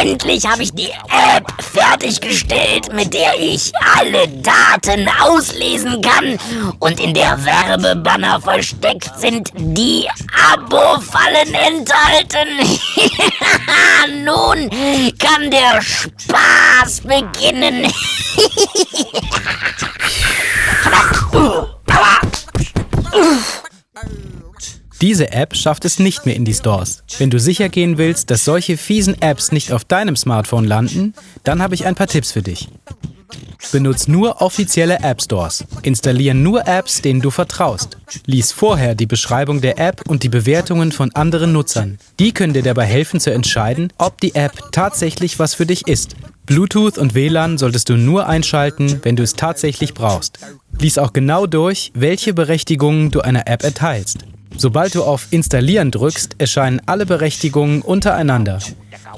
Endlich habe ich die App fertiggestellt, mit der ich alle Daten auslesen kann und in der Werbebanner versteckt sind, die Abo-Fallen enthalten. Nun kann der Spaß beginnen. Diese App schafft es nicht mehr in die Stores. Wenn du sicher gehen willst, dass solche fiesen Apps nicht auf deinem Smartphone landen, dann habe ich ein paar Tipps für dich. Benutz nur offizielle App Stores. Installiere nur Apps, denen du vertraust. Lies vorher die Beschreibung der App und die Bewertungen von anderen Nutzern. Die können dir dabei helfen zu entscheiden, ob die App tatsächlich was für dich ist. Bluetooth und WLAN solltest du nur einschalten, wenn du es tatsächlich brauchst. Lies auch genau durch, welche Berechtigungen du einer App erteilst. Sobald du auf Installieren drückst, erscheinen alle Berechtigungen untereinander.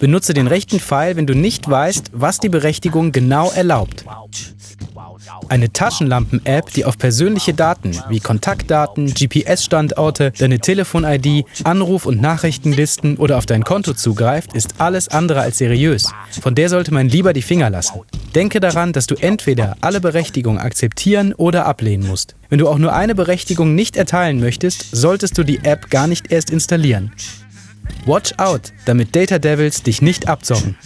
Benutze den rechten Pfeil, wenn du nicht weißt, was die Berechtigung genau erlaubt. Eine Taschenlampen-App, die auf persönliche Daten wie Kontaktdaten, GPS-Standorte, deine Telefon-ID, Anruf- und Nachrichtenlisten oder auf dein Konto zugreift, ist alles andere als seriös. Von der sollte man lieber die Finger lassen. Denke daran, dass du entweder alle Berechtigungen akzeptieren oder ablehnen musst. Wenn du auch nur eine Berechtigung nicht erteilen möchtest, solltest du die App gar nicht erst installieren. Watch out, damit Data Devils dich nicht abzocken.